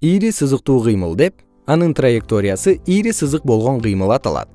ийри сызыктуу кыймыл деп анын траекториясы ийри сызык болгон кыймыл аталат.